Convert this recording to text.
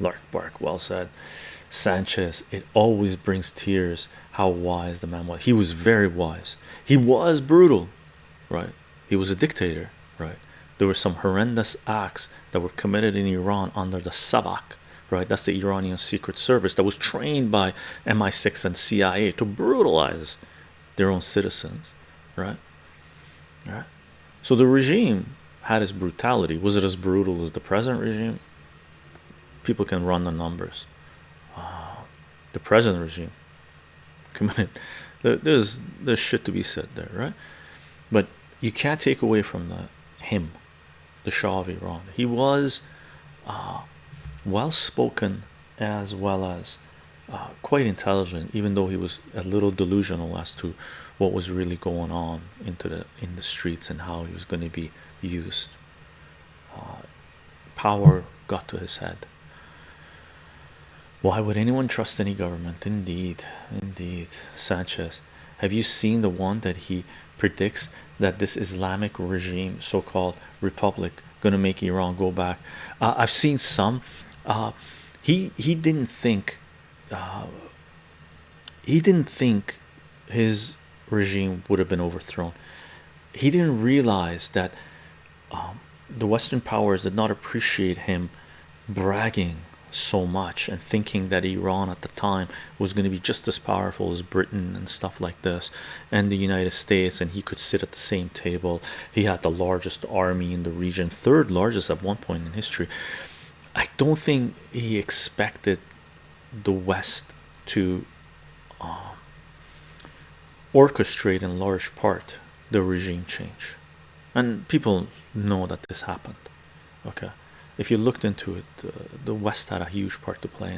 Lark Bark, well said. Sanchez, it always brings tears how wise the man was. He was very wise. He was brutal, right? He was a dictator, right? There were some horrendous acts that were committed in Iran under the Savak, right? That's the Iranian secret service that was trained by MI6 and CIA to brutalize their own citizens, right? Right. So the regime had its brutality. Was it as brutal as the present regime? People can run the numbers. Uh, the present regime committed. There's there's shit to be said there, right? But you can't take away from the him, the Shah of Iran. He was uh, well spoken as well as uh, quite intelligent, even though he was a little delusional as to what was really going on into the in the streets and how he was going to be used. Uh, power got to his head. Why would anyone trust any government? Indeed, indeed. Sanchez, have you seen the one that he predicts that this Islamic regime, so-called republic, gonna make Iran go back? Uh, I've seen some. Uh, he he didn't think. Uh, he didn't think his regime would have been overthrown. He didn't realize that um, the Western powers did not appreciate him bragging so much and thinking that Iran at the time was going to be just as powerful as Britain and stuff like this and the United States and he could sit at the same table. He had the largest army in the region third largest at one point in history. I don't think he expected the West to um, orchestrate in large part the regime change. And people know that this happened okay if you looked into it uh, the west had a huge part to play in